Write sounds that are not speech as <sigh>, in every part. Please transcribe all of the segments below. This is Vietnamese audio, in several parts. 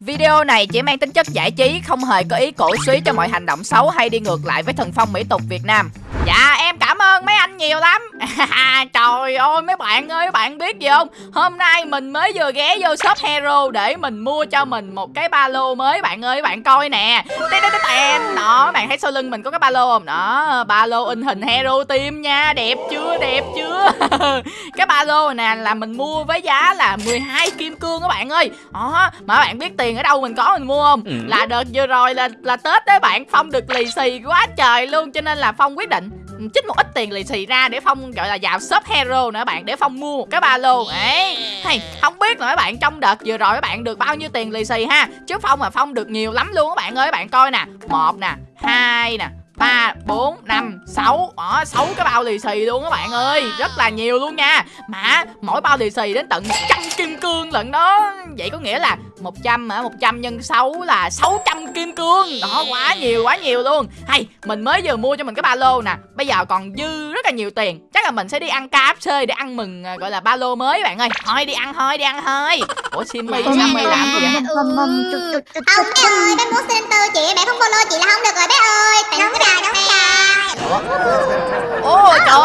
Video này chỉ mang tính chất giải trí, không hề có ý cổ suý cho mọi hành động xấu hay đi ngược lại với thần phong mỹ tục Việt Nam. Dạ em cảm ơn mấy anh nhiều lắm. <laughs> Trời ơi mấy bạn ơi bạn biết gì không? Hôm nay mình mới vừa ghé vô shop Hero Để mình mua cho mình một cái ba lô mới. Bạn ơi bạn coi nè. Tê tê tê tèn Đó bạn thấy sau lưng mình có cái ba lô không? Đó ba lô in hình Hero Team nha. Đẹp chưa đẹp chưa? <laughs> Cái ba lô nè là mình mua với giá là 12 kim cương các bạn ơi. Đó mà bạn biết tiền ở đâu mình có mình mua không? Ừ. Là đợt vừa rồi là là Tết đấy bạn. Phong được lì xì quá trời luôn Cho nên là Phong quyết định chích một ít tiền lì xì ra để phong gọi là vào shop hero nữa bạn để phong mua một cái ba lô. Ấy hey, không biết là mấy bạn trong đợt vừa rồi các bạn được bao nhiêu tiền lì xì ha? Chứ phong mà phong được nhiều lắm luôn các bạn ơi các bạn coi nè. Một nè hai nè ba bốn năm sáu. Đó, sáu cái bao lì xì luôn các bạn ơi Rất là nhiều luôn nha. Mà mỗi bao lì xì đến tận trăm kim cương lận đó. Vậy có nghĩa là 100 hả? 100 nhân 6 là 600 kim cương. Đó quá nhiều quá nhiều luôn. Hay mình mới vừa mua cho mình cái ba lô nè. Bây giờ còn dư rất là nhiều tiền. Chắc là mình sẽ đi ăn KFC để ăn mừng à, gọi là ba lô mới bạn ơi. Thôi đi ăn thôi đi ăn thôi. Ủa Simmy Simmy làm gì vậy Ông bé ơi bé muốn xin tư chị Mẹ không follow chị là không được rồi bé ơi. Đúng rồi đúng rồi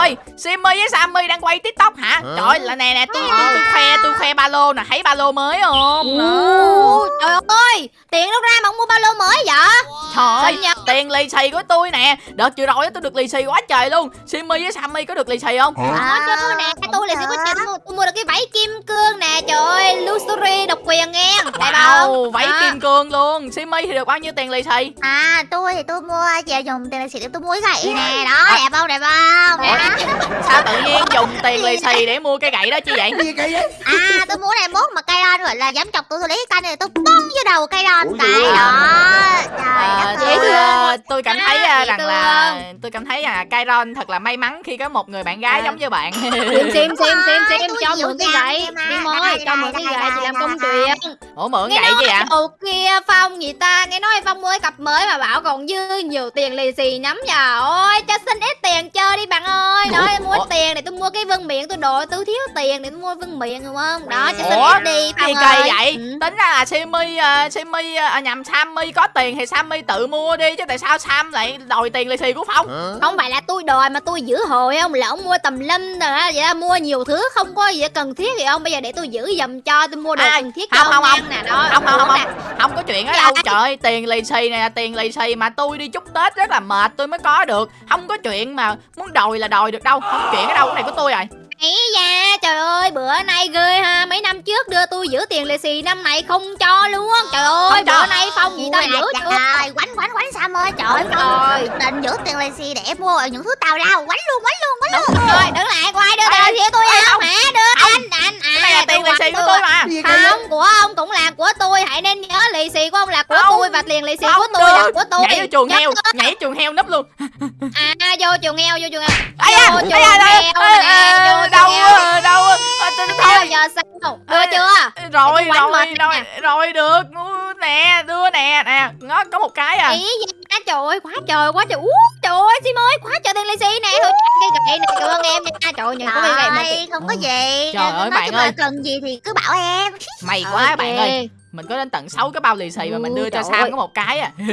Trời Simmy với Sammy đang quay tiktok hả? Trời là nè nè tôi, tôi, tôi khoe tôi khoe ba lô nè. Thấy ba lô mới không? Trời ơi. Tiền đâu ra mà ông mua ba lô mới vậy? Trời tiền lì xì của tôi nè. Đợt vừa rồi tôi được lì xì quá trời luôn. Simmy với Sammy có được lì xì không? À chứ nè tôi lì xì của chị tôi mua được cái váy kim cương nè. Trời ơi Luxury độc quyền nghe. Đẹp không? Váy kim cương luôn. Simmy thì được bao nhiêu tiền lì xì? À tôi thì tôi mua giờ dùng tiền lì xì để tôi mua cái gậy nè. Đó đẹp không? Đẹp không? Đẹp Sao tự nhiên dùng tiền lì xì để mua cái gậy đó chứ vậy? À tôi mua này mốt mà cây ron gọi là dám chọc tôi tôi lấy cái canh này tôi bông vô đầu cây ron cái đó Trời dễ thương tôi cảm thấy à, rằng là tôi cảm thấy là Kairon thật là may mắn khi có một người bạn gái giống như bạn. Xem xem xem xem xem cho mượn cái gậy. đi môi cho mượn cái gậy chị làm công chuyện ủa mượn gậy gì ạ đầu kia phong gì ta? Nghe nói phong mới cặp mới mà bảo còn dư nhiều tiền lì xì lắm nhờ. Ôi cho xin ít tiền chơi đi bạn ơi. Nói mua tiền để tôi mua cái vân miệng tôi đồ tôi thiếu tiền để tôi mua vân miệng đúng không? Đó cho xin ít đi phong ơi. vậy? Ừ. tính ra là uh, Simmy uh, nhầm Sammy có tiền thì Sammy tự mua đi chứ tại sao Sam lại đòi tiền lì xì của Phong? Không phải là tôi đòi mà tôi giữ hồi không Là ông mua tầm lâm rồi vậy đó, mua nhiều thứ không có gì cần thiết thì ông Bây giờ để tôi giữ dùm cho tôi mua đồ à, cần thiết không, cho không, không, nè đó. Không không không, không, không, không có chuyện ở đâu. Trời ơi tiền lì xì nè tiền lì xì mà tôi đi chúc Tết rất là mệt tôi mới có được. Không có chuyện mà muốn đòi là đòi được đâu Không chuyện ở đâu cái này của tôi rồi ấy da trời ơi bữa nay ghê ha. Mấy năm trước đưa tôi giữ tiền lì xì năm nay không cho luôn. Trời ơi bữa nay phong gì tao giữ chưa? trời quánh quánh quánh sao ơi trời ơi. định giữ tiền lì xì để mua những thứ tào rau quánh luôn quánh luôn quánh luôn. rồi đứng lại có ai đưa tiền lì xì tôi không hả đưa anh anh ai là tiền lì xì của tôi mà. Không của ông cũng là của tôi. Hãy nên nhớ lì xì của ông là của tôi và tiền lì xì của tôi là của tôi. Nhảy vô chuồng heo nhảy chuồng heo nấp luôn. À vô chuồng heo vô chuồng heo. Vô chuồng heo đâu đâu thôi giờ sao? Đưa chưa? Rồi rồi rồi rồi được. Nè đưa nè. Nè nó có một cái à. Ý trời ơi quá trời quá trời. Ú trời ơi sim ơi quá trời tiền lì xì nè. Thôi cái gậy này cảm ơn em nha. Trời ơi có cái gậy mà không có gì. Trời ơi bạn ơi. cần gì thì cứ bảo em. Mày <laughs> quá bạn ơi mình có đến tận 6 cái bao lì xì mà mình đưa cho Sam có một cái à <laughs>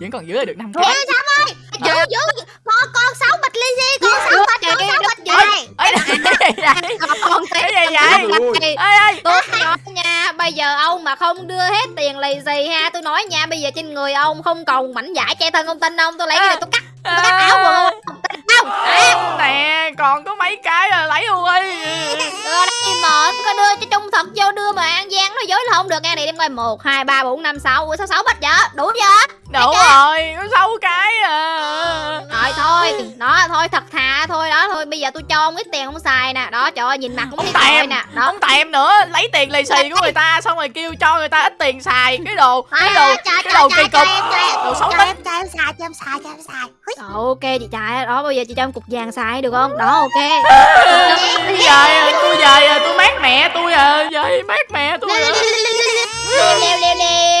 vẫn còn dưới được năm cái. Sam ơi giữ giữ con con sáu bịch lì xì con sáu bịch con sáu bịch vậy con cái gì vậy ơi. Tôi nói nha. Bây giờ ông mà không đưa hết tiền lì xì ha tôi nói nha bây giờ trên người ông không còn mảnh vải che thân không tin ông tôi lấy cái này tôi cắt tôi cắt áo quần ông không nè còn có mấy cái là lấy luôn đi. Ờ mà có đưa cho trung thật vô đưa mà an giang nó dối là không được. Nghe này đem coi một hai ba bốn năm sáu. Sáu sáu bịch vậy? Đủ chưa? Đủ rồi có sáu cái à. Rồi thôi đó thôi thật thà thôi đó thôi bây giờ tôi cho ông ít tiền không xài nè. Đó trời ơi nhìn mặt cũng biết rồi nè. Đó. không tèm nữa lấy tiền lì xì của người ta xong rồi kêu cho người ta ít tiền xài. Cái đồ cái đồ cái đồ kỳ cục. đồ xấu tính. cho em xài cho em xài cho em xài. Ok chị trai đó bây giờ chị cho em cục vàng xài được không? Đó ok. Về tôi về tôi mát mẹ tôi à về mát mẹ tôi leo leo leo leo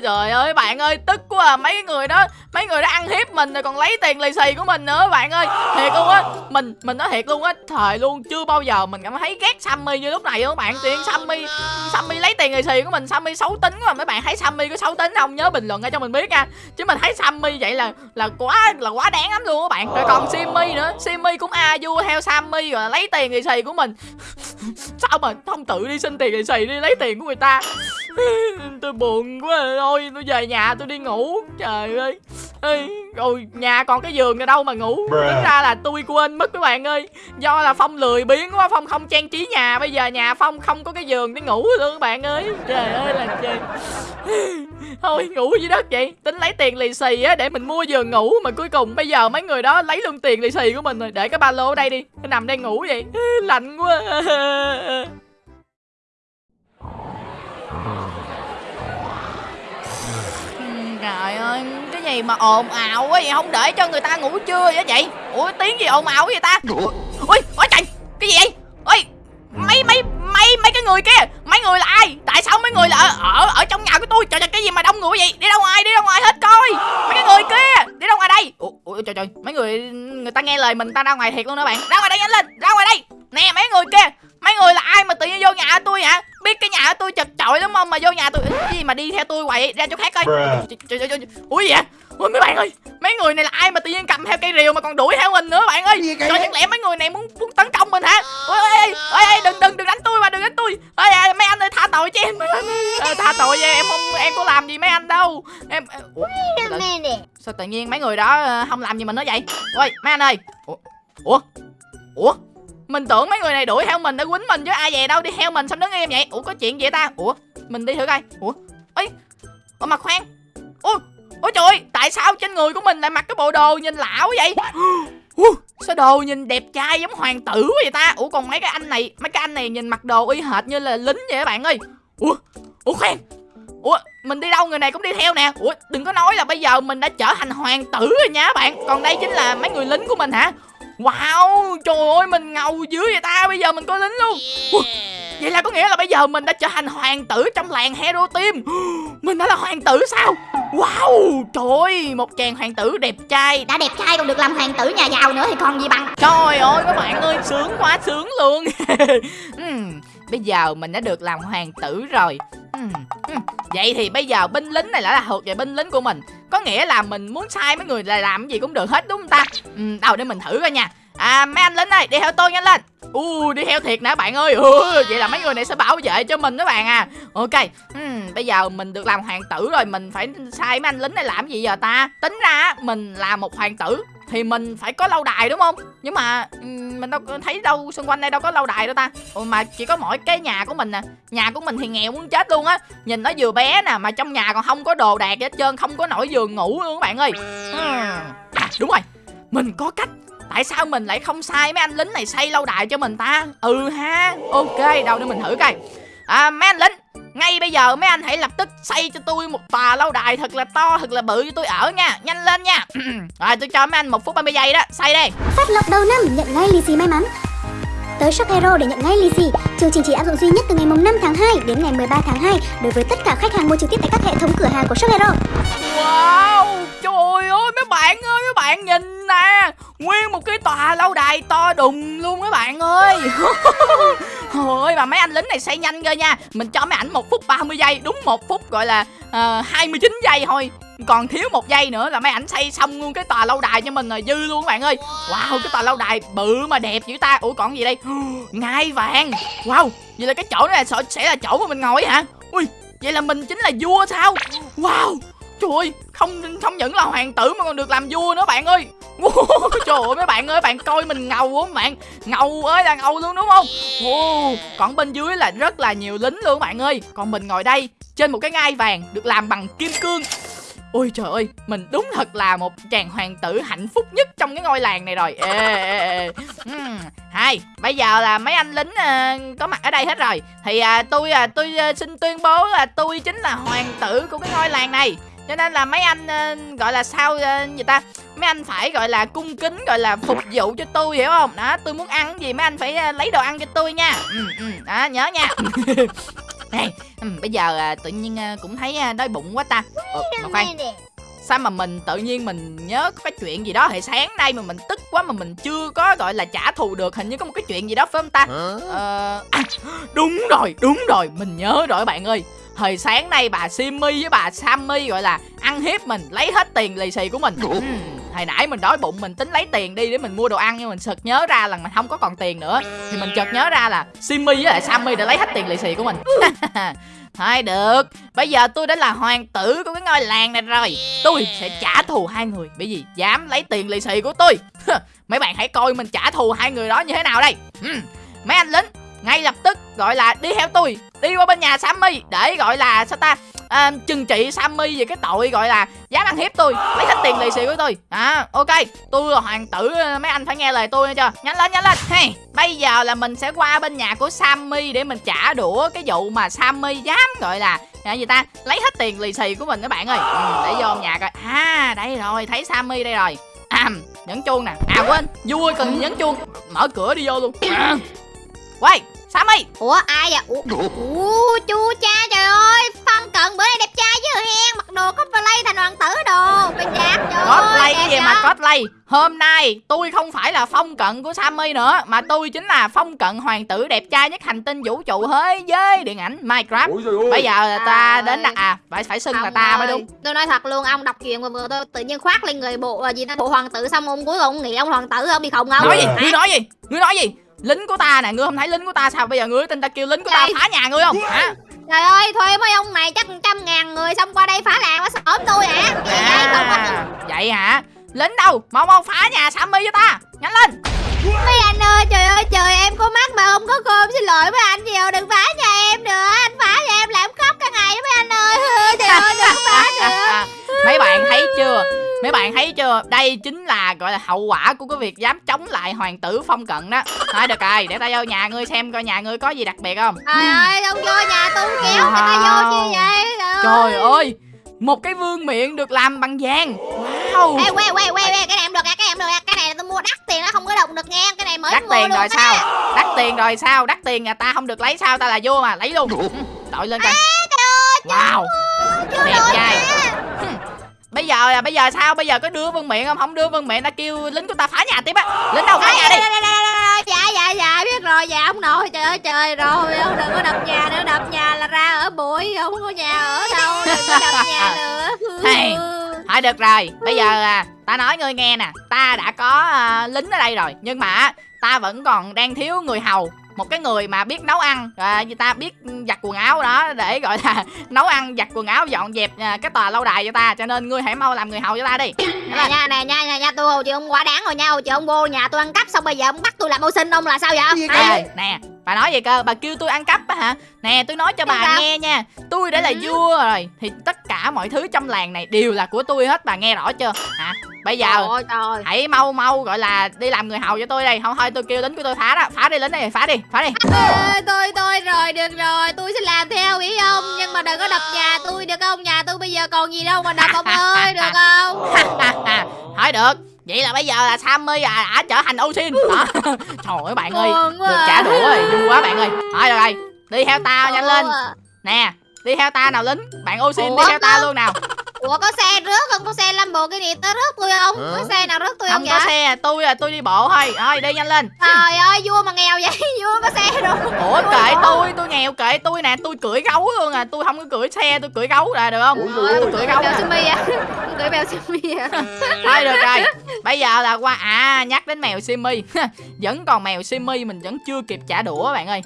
trời ơi, bạn ơi, tức quá à. Mấy người đó, mấy người đó ăn hiếp mình rồi còn lấy tiền lì xì của mình nữa, bạn ơi. Thiệt luôn á. Mình mình nói thiệt luôn á. Thời luôn, chưa bao giờ mình cảm thấy ghét sammy như lúc này luôn bạn. Tiền sammy sammy lấy tiền lì xì của mình, sammy xấu tính quá. Mấy bạn thấy sammy có xấu tính không? Nhớ bình luận ra cho mình biết nha. Chứ mình thấy sammy vậy là là quá là quá đáng lắm luôn các bạn. Rồi còn simmy nữa. Simmy cũng a vua theo sammy rồi lấy tiền lì xì của mình. <laughs> Sao mà không tự đi xin tiền lì xì đi lấy tiền của người ta? <laughs> Tôi buồn quá à thôi tôi về nhà tôi đi ngủ. Trời ơi. Ê, rồi nhà còn cái giường này đâu mà ngủ? Tính ra là tôi quên mất các bạn ơi. Do là phong lười biếng quá phong không trang trí nhà. Bây giờ nhà phong không có cái giường để ngủ luôn các bạn ơi. Trời ơi là trời. <laughs> Thôi ngủ dưới đất vậy tính lấy tiền lì xì á để mình mua giường ngủ. Mà cuối cùng bây giờ mấy người đó lấy luôn tiền lì xì của mình rồi. Để cái ba lô ở đây đi. Nằm đây ngủ vậy. <laughs> Lạnh quá <laughs> Trời ơi, cái gì mà ồn ào quá vậy không để cho người ta ngủ trưa vậy vậy? Ủa tiếng gì ồn ào vậy ta? Ui, ôi trời, cái gì vậy? Ôi, mấy mấy mấy mấy cái người kia, mấy người là ai? Tại sao mấy người là ở ở, ở trong nhà của tôi? Trời trời cái gì mà đông người vậy? Đi ra ngoài, đi ra ngoài hết coi. Mấy cái người kia, đi ra ngoài đây. Ủa, ủa trời trời, mấy người người ta nghe lời mình ta ra ngoài thiệt luôn đó bạn. Ra ngoài đây nhanh lên, ra ngoài đây. Nè mấy người kia, mấy người là ai mà tự nhiên vô nhà tôi hả? Biết cái nhà tôi chật chội lắm không? Mà vô nhà tôi cái gì mà đi theo tôi quậy? Ra chỗ khác coi. Trời trời trời ui vậy? Ui mấy bạn ơi mấy người này là ai mà tự nhiên cầm theo cây rìu mà còn đuổi theo mình nữa bạn ơi? Trời chẳng lẽ mấy người này muốn muốn tấn công mình hả? Ôi ôi ôi đừng đừng đừng đánh tôi mà đừng đánh tôi. Ôi mấy anh ơi tha tội cho em. Ờ, tha tội cho em không em có làm gì mấy anh đâu. Em ủa, sao tự nhiên mấy người đó ờ, không làm gì mình nữa vậy? Ôi mấy anh ơi. Ủa? Ủa mình tưởng mấy người này đuổi theo mình để quýnh mình chứ ai về đâu, đi theo mình xong đứng im vậy. Ủa, có chuyện gì vậy ta? Ủa, mình đi thử coi. Ủa, ấy, ủa mà khoan. Ủa ủa trời tại sao trên người của mình lại mặc cái bộ đồ nhìn lão vậy? <gasps> Ủa sao đồ nhìn đẹp trai giống hoàng tử vậy ta? Ủa, còn mấy cái anh này, mấy cái anh này nhìn mặc đồ y hệt như là lính vậy các bạn ơi. Ủa ủa khoan. Ủa, mình đi đâu, người này cũng đi theo nè. Ủa, đừng có nói là bây giờ mình đã trở thành hoàng tử rồi nha các bạn. Còn đây chính là mấy người lính của mình hả? Wow, trời ơi mình ngầu dữ vậy ta Bây giờ mình có lính luôn. Vậy là có nghĩa là bây giờ mình đã trở thành hoàng tử trong làng Hero Team. <gasps> Mình đã là hoàng tử sao? Wow, trời ơi, một chàng hoàng tử đẹp trai. Đã đẹp trai còn được làm hoàng tử nhà giàu nữa thì còn gì bằng. Trời ơi các bạn ơi, sướng quá sướng luôn. Uhm, <laughs> Bây giờ mình đã được làm hoàng tử rồi. Uhm, uhm. Vậy thì bây giờ binh lính này là thuộc về binh lính của mình có nghĩa là mình muốn sai mấy người là làm gì cũng được hết đúng không ta? Ừ, Đâu để mình thử coi nha. À mấy anh lính ơi đi theo tôi nhanh lên. U đi theo thiệt nè bạn ơi. Ừ, vậy là mấy người này sẽ bảo vệ cho mình đó bạn à. Ok uhm, bây giờ mình được làm hoàng tử rồi mình phải sai mấy anh lính này làm gì giờ ta? Tính ra mình là một hoàng tử thì mình phải có lâu đài đúng không? Nhưng mà mình đâu thấy đâu xung quanh đây đâu có lâu đài đâu ta. Ủa mà chỉ có mỗi cái nhà của mình nè nhà của mình thì nghèo muốn chết luôn á. Nhìn nó vừa bé nè mà trong nhà còn không có đồ đạc hết trơn không có nổi giường ngủ luôn các bạn ơi. À, đúng rồi. Mình có cách. Tại sao mình lại không sai mấy anh lính này xây lâu đài cho mình ta? Ừ ha. Ok đâu để mình thử coi. À mấy anh lính ngay bây giờ mấy anh hãy lập tức xây cho tôi một tòa lâu đài thật là to thật là bự cho tôi ở nha. Nhanh lên nha. <clears throat> Rồi tôi cho mấy anh một phút 30 giây đó. Xây đi Phát lộc đầu năm nhận ngay lì xì may mắn. Tới Shop Hero để nhận ngay lì xì. Chương trình chỉ áp dụng duy nhất từ ngày 5 tháng 2 đến ngày 13 tháng 2 Đối với tất cả khách hàng mua trực tiếp tại các hệ thống cửa hàng của Shop Hero. Wow Trời ơi mấy bạn ơi mấy bạn nhìn nè Nguyên một cái tòa lâu đài to đùng luôn mấy bạn ơi. <laughs> Ôi mà mấy anh lính này xây nhanh cơ nha. Mình cho mấy ảnh một phút 30 giây Đúng một phút gọi là uh, 29 giây thôi. Còn thiếu một giây nữa là mấy ảnh xây xong luôn cái tòa lâu đài cho mình rồi dư luôn các bạn ơi. Wow cái tòa lâu đài bự mà đẹp dữ ta. Ủa còn gì đây? <gasps> Ngai vàng. Wow vậy là cái chỗ này sẽ là chỗ mà mình ngồi hả? Ui vậy là mình chính là vua sao? Wow trời ơi không không những là hoàng tử mà còn được làm vua nữa bạn ơi trời ơi mấy bạn ơi bạn coi mình ngầu không bạn. Ngầu ơi là ngầu luôn đúng không? Wow. còn bên dưới là rất là nhiều lính luôn bạn ơi. Còn mình ngồi đây trên một cái ngai vàng được làm bằng kim cương. Ôi trời ơi, mình đúng thật là một chàng hoàng tử hạnh phúc nhất trong cái ngôi làng này rồi. Ê, ê, ê. Uhm, Hai, bây giờ là mấy anh lính uh, có mặt ở đây hết rồi. Thì uh, tôi uh, tôi uh, xin tuyên bố là tôi chính là hoàng tử của cái ngôi làng này cho nên là mấy anh uh, gọi là sao uh, gì ta mấy anh phải gọi là cung kính gọi là phục vụ cho tôi hiểu không? Đó tôi muốn ăn gì mấy anh phải uh, lấy đồ ăn cho tôi nha. Ừ, ừ, đó nhớ nha. <laughs> Nè, ừ, bây giờ à, tự nhiên à, cũng thấy à, đói bụng quá ta. Ờ, mà khoan. sao mà mình tự nhiên mình nhớ có cái chuyện gì đó hồi sáng nay mà mình tức quá mà mình chưa có gọi là trả thù được hình như có một cái chuyện gì đó phải không ta? Ờ à, <gasps> đúng rồi đúng rồi mình nhớ rồi bạn ơi hồi sáng nay bà Simmy với bà Sammy gọi là ăn hiếp mình lấy hết tiền lì xì của mình. Ừ, hồi nãy mình đói bụng mình tính lấy tiền đi để mình mua đồ ăn nhưng mình sực nhớ ra là mình không có còn tiền nữa. Thì mình chợt nhớ ra là Simmy với lại Sammy đã lấy hết tiền lì xì của mình. <laughs> Thôi được Bây giờ tôi đã là hoàng tử của cái ngôi làng này rồi. Tôi sẽ trả thù hai người Bởi vì dám lấy tiền lì xì của tôi. <laughs> Mấy bạn hãy coi mình trả thù hai người đó như thế nào đây. Mấy anh lính ngay lập tức gọi là đi theo tôi đi qua bên nhà Sammy để gọi là sao ta? À, trừng trị Sammy về cái tội gọi là dám ăn hiếp tôi lấy hết tiền lì xì của tôi. À ok tôi là hoàng tử ờ, mấy anh phải nghe lời tôi nghe chưa? Nhanh lên nhanh lên. Hey, bây giờ là mình sẽ qua bên nhà của Sammy để mình trả đũa cái vụ mà Sammy dám gọi là là gì ta? Lấy hết tiền lì xì của mình các bạn ơi. Ừ, để vô nhà coi. À đây rồi thấy Sammy đây rồi. À, nhấn chuông nè. À quên vui cần nhấn chuông. Mở cửa đi vô luôn. à. Quay Sammy Ủa ai vậy? Ủa, Ủa? chú cha trời ơi Phân cận bữa nay đẹp trai chứ hen Mặc đồ cosplay thành hoàng tử đồ Bên đẹp trời Cosplay cái gì mà cosplay? Hôm nay tôi không phải là phong cận của Sammy nữa Mà tôi chính là phong cận hoàng tử đẹp trai nhất hành tinh vũ trụ thế giới điện ảnh Minecraft. Bây giờ ta đến đặt à Phải phải xưng là ta ơi, mới đúng. Tôi nói thật luôn ông đọc chuyện mà vừa tôi tự nhiên khoác lên người bộ gì ta bộ hoàng tử xong ông cuối cùng nghĩ ông hoàng tử ông bị khùng không? Nói gì? Ngươi nói gì? Ngươi nói gì lính của ta nè ngươi không thấy lính của ta sao? Bây giờ ngươi tin ta kêu lính của ta phá nhà ngươi không? Hả? Trời ơi thuê mấy ông này chắc trăm ngàn người xong qua đây phá làng quá sớm tôi hả? À, vậy? Không vậy hả? Lính đâu? Mau mau phá nhà sammy cho ta. Nhanh lên. Mấy anh ơi trời ơi trời em có mắt mà không có cơm xin lỗi mấy anh nhiều đừng phá nhà em nữa. Anh phá nhà em làm khóc cả ngày mấy anh ơi. <laughs> Trời ơi đừng phá nữa. <laughs> Mấy bạn thấy chưa mấy bạn thấy chưa? Đây chính là gọi là hậu quả của cái việc dám chống lại hoàng tử phong cận đó. Thôi được rồi để ta vô nhà ngươi xem coi nhà ngươi có gì đặc biệt không. Trời ơi không vô nhà tôi kéo người ta vô chi vậy? Trời ơi. một cái vương miện được làm bằng vàng. Wow. Ê, quay quay quay cái này em được cái này em được cái này tôi mua đắt tiền nó không có động được nghe cái này mới đắt mua tiền luôn rồi sao? Đắt tiền rồi sao? Đắt tiền nhà ta không được lấy sao? Ta là vua mà lấy luôn. Đội lên coi wow. đẹp trai bây giờ là bây giờ sao? Bây giờ có đưa vương miện không? Không đưa vương miện ta kêu lính của ta phá nhà tiếp á. Lính đâu phá nhà đi? Dạ dạ dạ biết rồi. Dạ ông nội trời ơi trời rồi. Ông đừng có đập nhà nữa. Đập nhà là ra ở bụi không có nhà ở đâu. Đừng có đập nhà nữa. Hey, thôi được rồi. Bây giờ à ta nói ngươi nghe nè. Ta đã có uh, lính ở đây rồi. Nhưng mà ta vẫn còn đang thiếu người hầu một cái người mà biết nấu ăn à, người ta biết giặt quần áo đó để gọi là <laughs> nấu ăn giặt quần áo dọn dẹp à, cái tòa lâu đài cho ta. Cho nên ngươi hãy mau làm người hầu cho ta đi. <coughs> Nè nha nè nha nha nha tôi chị ông quá đáng rồi nha. Chị ông vô nhà tôi ăn cắp xong bây giờ ông bắt tôi làm ô sinh ông là sao vậy? Nè nè bà nói gì cơ bà kêu tôi ăn cắp á hả? Nè tôi nói cho bà sao? nghe nha. Tôi đã là ừ. vua rồi thì tất cả mọi thứ trong làng này đều là của tôi hết bà nghe rõ chưa? Hả? Bây giờ trời trời. hãy mau mau gọi là đi làm người hầu cho tôi đây. Không thôi tôi kêu lính của tôi phá đó. Phá đi lính này phá đi phá đi. À, tôi tôi rồi được rồi tôi sẽ làm theo ý ông nhưng mà đừng có đập nhà tôi được không? Nhà tôi bây giờ còn gì đâu mà đập ông ơi được không? <laughs> Thôi được vậy là bây giờ là Sammy à đã trở thành Osin <laughs> đó. <laughs> Trời ơi bạn ơi. Được trả đũa rồi vui quá bạn ơi. Thôi được rồi. Đi theo tao nhanh lên. nè đi theo ta nào lính. Bạn Osin đi theo ta luôn nào Ủa có xe rớt không? Có xe Lamborghini tới rớt tôi không? Hả? Có xe nào rớt tôi không Không có xe, tôi là tôi đi bộ thôi. Thôi đi nhanh lên. Trời ơi, vua mà nghèo vậy <laughs> Vua có xe rồi. Ủa kệ tôi, tôi nghèo kệ tôi nè. Tôi cưỡi gấu luôn à. Tôi không có cưỡi xe, tôi cưỡi gấu là được không? Ủa, tôi cưỡi gấu nè Tôi cưỡi mèo Simi à Thôi được rồi. Bây giờ là qua À nhắc đến mèo Simi <laughs> Vẫn còn mèo Simi mình vẫn chưa kịp trả đũa bạn ơi.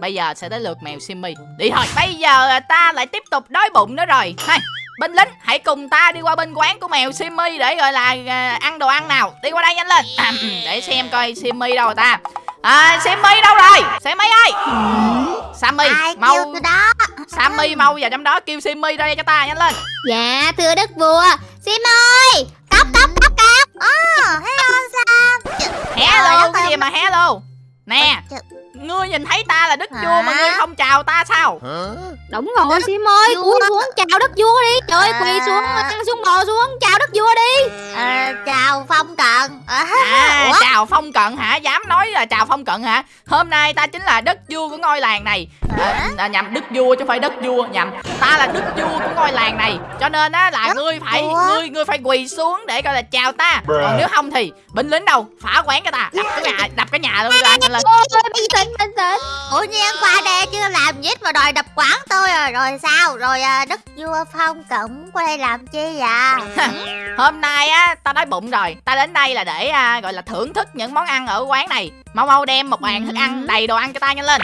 Bây giờ sẽ tới lượt mèo Simi Đi thôi. Bây giờ ta lại tiếp tục đói bụng nữa rồi. Hai Binh lính hãy cùng ta đi qua bên quán của mèo Simmy để gọi là à, ăn đồ ăn nào. Đi qua đây nhanh lên. À, Để xem coi Simmy đâu rồi ta. À Simmy đâu rồi? Simmy ơi! Sammy mau đó? Sammy mau vào trong đó kêu Simmy ra đây cho ta nhanh lên. Dạ thưa đức vua. Sim ơi! Cốc cốc cốc cốc. Ờ hello Sam. Hello cái gì mà hello? Nè Ngươi nhìn thấy ta là đức Hả? vua mà ngươi không chào ta sao Đúng rồi Sim ơi Cúi xuống chào đức vua đi Trời ơi à. quỳ xuống xuống bò xuống chào đức vua đi à, Chào phong cận à, À, chào phong cận hả? Dám nói là chào phong cận hả? Hôm nay ta chính là đất vua của ngôi làng này. À, à, nhầm đức vua chứ không phải đất vua, nhầm. Ta là đức vua của ngôi làng này. Cho nên á là Đất ngươi phải vua? ngươi ngươi phải quỳ xuống để gọi là chào ta. Còn nếu không thì binh lính đâu, phá quán cho ta. Đập cái nhà, đập cái nhà luôn ra nhanh lên. Tĩnh bình tĩnh Ủa nhiên qua đây chưa làm gì mà đòi đập quán tôi rồi Rồi sao Rồi à, đất vua phong cận qua đây làm chi vậy <laughs> Hôm nay á ta đói bụng rồi. Ta đến đây là để à, gọi là thưởng thức những món ăn ở quán này. Mau mau đem một bàn thức ăn đầy đồ ăn cho ta nhanh lên.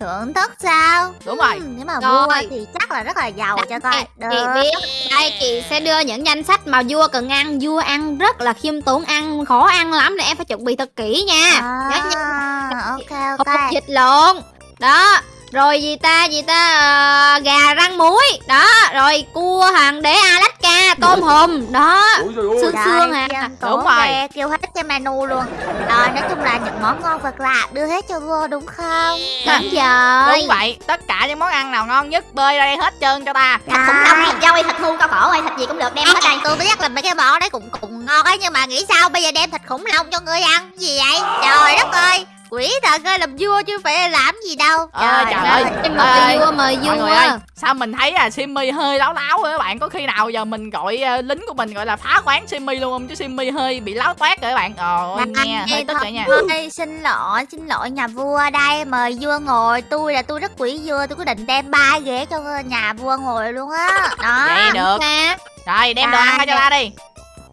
Thưởng thức sao? Đúng rồi. Ừ, Nếu mà Rồi. vua thì chắc là rất là giàu cho coi. chị biết. Đây chị sẽ đưa những danh sách mà vua cần ăn vua ăn rất là khiêm tốn ăn khó ăn lắm nên em phải chuẩn bị thật kỹ nha. Nhớ nha. à, Ok. Hộp ok vịt lộn đó rồi gì ta gì ta ờ, gà rang muối. Đó rồi cua hoàng đế alaska tôm hùm. Đó xương Trời xương à. ơi, Đúng rồi. Kêu hết cái menu luôn. Rồi nói chung là những món ngon vật lạ Đưa hết cho vua đúng không? Đúng rồi. Đúng vậy, tất cả những món ăn nào ngon nhất bơi ra đây hết trơn cho ta. Thịt khủng long, thịt dâu, thịt hươu, cao cổ hay thịt gì cũng được đem hết đây. Tôi biết là mấy cái món đấy cũng cũng ngon ấy Nhưng mà nghĩ sao bây giờ đem thịt khủng long cho ngươi ăn Gì vậy? Trời đất ơi Quỷ thật ơi làm vua chứ phải làm gì đâu. Ờ, trời ơi. Em mời vua. mời người ơi, vua sao mình thấy à Simmy hơi láo láo rồi các bạn? Có khi nào giờ mình gọi ờ, lính của mình gọi là phá quán Simmy luôn không? Chứ Simmy hơi bị láo toát rồi các bạn. Ồ, nghe hơi tức rồi nha. Ơi, xin lỗi, xin lỗi nhà vua đây Mời vua ngồi. Tôi là tôi rất quý vua Tôi quyết định đem ba ghế cho nhà vua ngồi luôn á. Đó Vậy được. Rồi đem đồ ăn ra cho ta đi.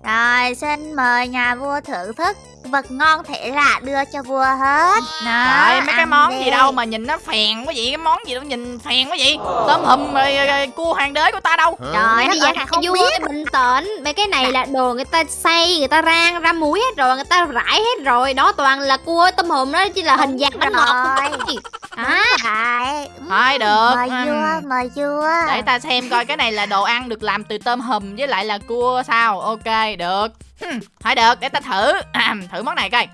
Rồi xin mời nhà vua thưởng thức Vật ngon thể lạ đưa cho vua hết. Đó, Trời mấy cái món đi. gì đâu mà nhìn nó phèn quá vậy Cái món gì đâu nhìn phèn quá vậy. Tôm hùm rồi, rồi, rồi cua hoàng đế của ta đâu. Trời bây giờ ơi, không vua biết. bình tĩnh mấy cái này là đồ người ta xay người ta rang ra muối hết rồi người ta rải hết rồi. Đó toàn là cua tôm hùm đó chỉ là hình dạng bánh ngọt à, Thôi được. Mời vua, mời vua. Để ta xem coi cái này là đồ ăn được làm từ tôm hùm với lại là cua sao. Ok được Ừm, Thôi được để ta thử. À, Thử món này coi.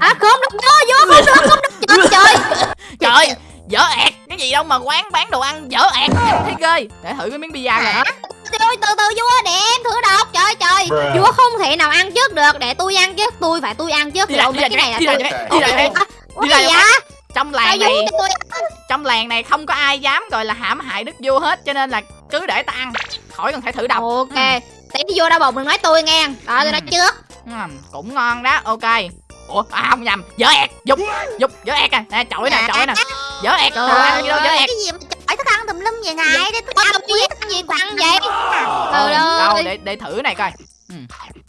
À không được vua vua không được không được trời <laughs> trời. Trời dở ẹt Cái gì đâu mà quán bán đồ ăn dở ẹt. Thấy ghê Để thử cái miếng pizza rồi hả Tôi từ từ vua để em thử đọc. Trời trời vua không thể nào ăn trước được. Để tôi ăn trước tôi phải tôi ăn trước. Đi rồi đi cái này đi là lại tôi đi đi đi Trong làng này Trong làng này không có ai dám gọi là hãm hại đức vua hết Cho nên là cứ để ta ăn. Khỏi cần phải thử đọc. Ok tí vua đau bụng đừng nói tôi nghe. Đó tôi nói Ừ. trước. Ừm, Cũng ngon đó ok. Ủa à, không nhầm dở ẹt Dục dục dở ẹt à. Nè chổi nè chổi nè. Dở ẹt Trời gì đâu dở ẹt. Cái gì mà thức ăn tùm lum vậy ngài Đây thức Ôi, ăn gì cái gì ăn vậy? Trời đâu ơi. để để thử này coi. Ừ.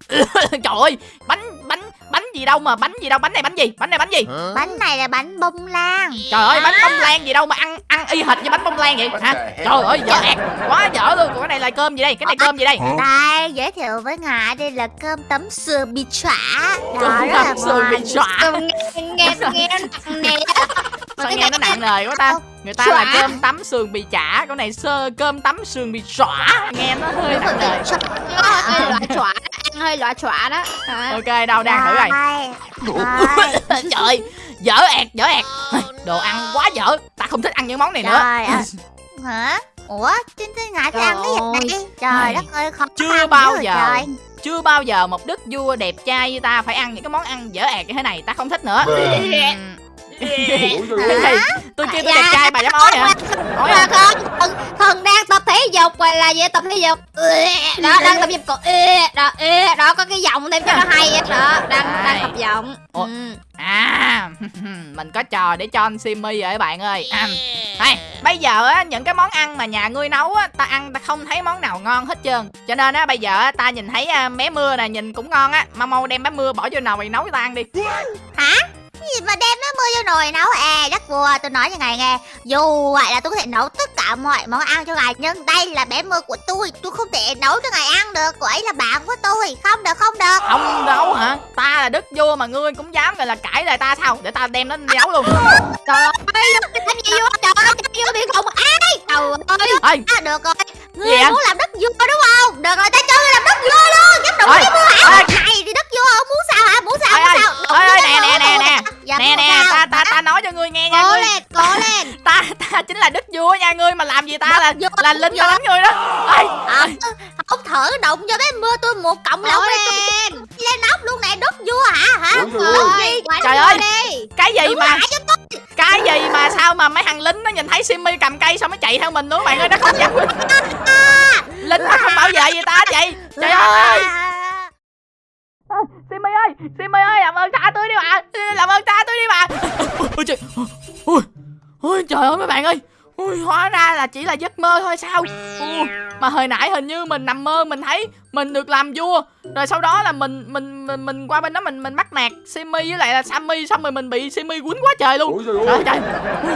<laughs> trời ơi bánh bánh bánh gì đâu mà bánh gì đâu. Bánh này bánh gì? Bánh này bánh gì? Bánh này là bánh bông lan. Trời ơi bánh bông lan gì đâu mà ăn ăn y hệt như bánh bông lan vậy. Hả? trời ơi dở ẹt quá dở luôn. Còn cái này là cơm gì đây? Cái này cơm gì đây? Đây, giới thiệu với ngài đây là cơm tấm sườn bị chỏa. Đó, là tấm sườn bị Tôi nghe nghe nghe sao nghe nó nặng nề quá ta? Người ta là cơm tấm sườn bị chả. Cái này sơ cơm tấm sườn bị xõa nghe nó hơi nặng nề. Hơi loại chọa ăn hơi loại chọa đó. Ok đâu đang thử rồi. Trời dở ẹt dở ẹt đồ ăn quá dở ta không thích ăn những món này nữa Trời ơi. <laughs> Hả? Ủa, trên thế ngài phải ăn cái gì này? Trời đất ơi, khó Chưa bao giờ. trời. chưa bao giờ một đức vua đẹp trai như ta phải ăn những cái món ăn dở ẹt như thế này ta không thích nữa <laughs> Gì? tôi kêu tôi đẹp trai bà dám ói hả? Ói Mà hả con thần, thần đang tập thể dục gọi là gì? Tập thể dục. Đó đang tập thể dục còn đó đó có cái giọng thêm cho nó hay á đó đang đang tập giọng? Ừ. à <laughs> mình có trò để cho anh Simmy rồi các bạn ơi. À, đây, bây giờ á những cái món ăn mà nhà ngươi nấu á ta ăn ta không thấy món nào ngon hết trơn. Cho nên á bây giờ á, ta nhìn thấy à, bé mưa nè nhìn cũng ngon á. Mau mau đem bé mưa bỏ vô nồi nấu cho ta ăn đi. Cái gì mà đem nó mưa vô nồi nấu? À đất vua tôi nói cho ngài nghe. Dù vậy là tôi có thể nấu tất cả mọi món ăn cho ngài nhưng đây là bé mưa của tôi. Tôi không thể nấu cho ngài ăn được. Cô ấy là bạn của tôi. Không được không được. Không nấu hả? Ta là đức vua mà ngươi cũng dám gọi là cãi lời ta sao? Để ta đem nó nấu luôn. Trời ơi làm gì vô trời ơi vô bị không ai trời ơi. À, được rồi. Ngươi muốn làm đất vua đúng không? Được rồi ta cho ngươi làm đất vua luôn. Dám đụng ơi cái mưa hả này thì đất vua không muốn sao hả? Muốn sao? Muốn sao? Ơi nè nè nè nè Dạ, nè nè sao? ta ta ta nói cho ngươi nghe nha cố ngươi. lên cố lên. <laughs> Ta ta chính là đức vua nha ngươi mà làm gì ta là là linh ta đánh ngươi đó. Ơi Ờ, ông thử động cho bé mưa tôi một cộng lông em lên. Nóc luôn nè đốt vua hả hả? Ôi trời ơi. gì? Quả Trời nó ơi. đi. cái gì Đứng mà cái gì mà sao mà mấy thằng lính nó nhìn thấy Simmy cầm cây xong nó chạy theo mình nữa bạn ơi? Nó không dám lính nó không bảo vệ gì ta vậy? Trời ơi Simmy ơi Simmy ơi làm ơn tha tôi đi bà làm ơn tha tôi đi bà <laughs> ôi trời ôi, ôi trời ơi mấy bạn ơi. Ui, hóa ra là chỉ là giấc mơ thôi sao? Ui, mà hồi nãy hình như mình nằm mơ mình thấy mình được làm vua. Rồi sau đó là mình mình mình, mình qua bên đó mình mình bắt nạt Simmy với lại là Sammy xong rồi mình bị Simmy quýnh quá trời luôn. Trời trời ơi trời. Ui,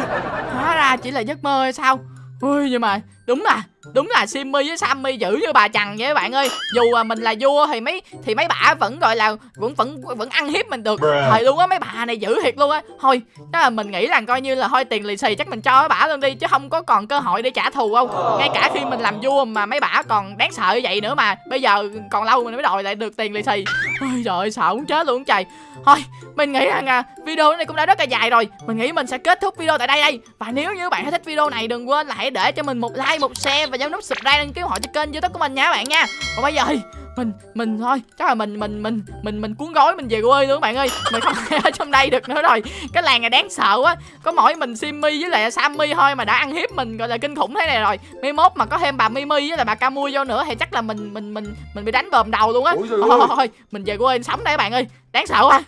hóa ra chỉ là giấc mơ hay sao? Ui nhưng mà đúng là đúng là Simmy với Sammy giữ như bà chằn vậy các bạn ơi. Dù mà mình là vua thì mấy thì mấy bà vẫn gọi là vẫn vẫn vẫn ăn hiếp mình được. Thời luôn á mấy bà này giữ thiệt luôn á. Thôi chắc là mình nghĩ là coi như là thôi tiền lì xì chắc mình cho mấy bả luôn đi chứ không có còn cơ hội để trả thù không ngay cả khi mình làm vua mà mấy bả còn đáng sợ như vậy nữa mà bây giờ còn lâu mình mới đòi lại được tiền lì xì. Ôi trời ơi, sợ muốn chết luôn trời. Thôi mình nghĩ rằng à, video này cũng đã rất là dài rồi. Mình nghĩ mình sẽ kết thúc video tại đây đây. Và nếu như bạn thích video này đừng quên là hãy để cho mình một like một share và nhấn nút subscribe đăng ký họ cho kênh youtube của mình nha các bạn nha. Còn bây giờ mình mình thôi chắc là mình mình mình mình mình cuốn gói mình về quê luôn các bạn ơi. Mình không thể ở trong đây được nữa rồi. Cái làng này đáng sợ quá. Có mỗi mình Simmy với lại Sammy thôi mà đã ăn hiếp mình gọi là kinh khủng thế này rồi. Mai mốt mà có thêm bà Mimi với lại bà Camui vô nữa thì chắc là mình mình mình mình bị đánh bờm đầu luôn á. Thôi, thôi, thôi mình về quê sống đây các bạn ơi. Đáng sợ quá